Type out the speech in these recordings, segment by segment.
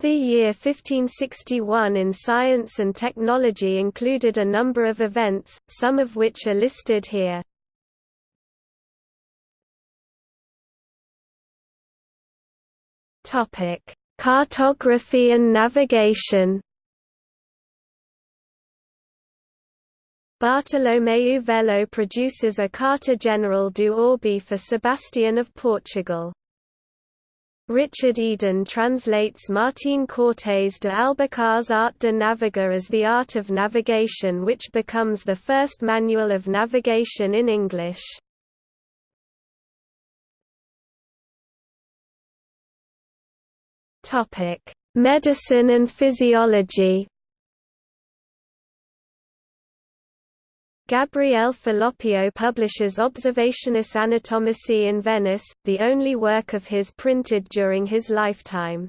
The year 1561 in science and technology included a number of events, some of which are listed here. Cartography and navigation. Bartolomeu Velho produces a Carta General do Orbe for Sebastian of Portugal. Richard Eden translates Martín Cortés de Albuquerque's Art de Navegar as the art of navigation which becomes the first manual of navigation in English. Medicine and physiology Gabriele Fallopio publishes Observationes Anatomici in Venice, the only work of his printed during his lifetime.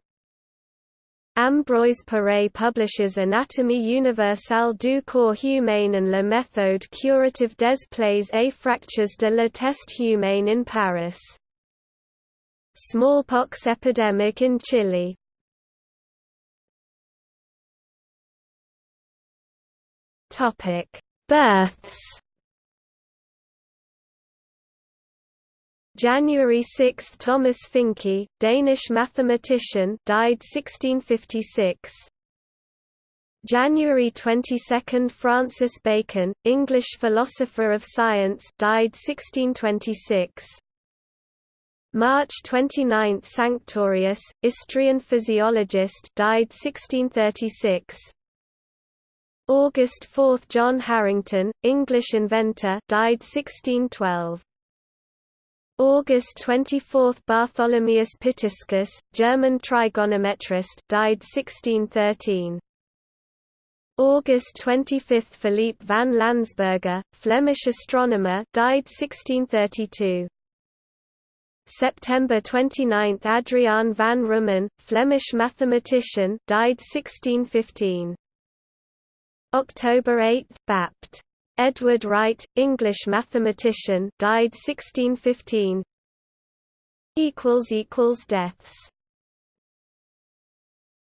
Ambroise Paré publishes Anatomie universelle du corps humain and La méthode curative des plaies et fractures de la teste humaine in Paris. Smallpox epidemic in Chile Topic Births January 6 – Thomas Fincke, Danish mathematician died 1656. January 22 – Francis Bacon, English philosopher of science died 1626. March 29 – Sanctorius, Istrian physiologist died 1636. August 4 – John Harington, English inventor died 1612. August 24 – Bartholomaeus Pitiscus, German trigonometrist died 1613. August 25 – Philippe van Lansberger, Flemish astronomer died 1632. September 29 – Adriaan van Roomen, Flemish mathematician died 1615. October 8 – Bapt. Edward Wright, English mathematician died 1615 equals equals Deaths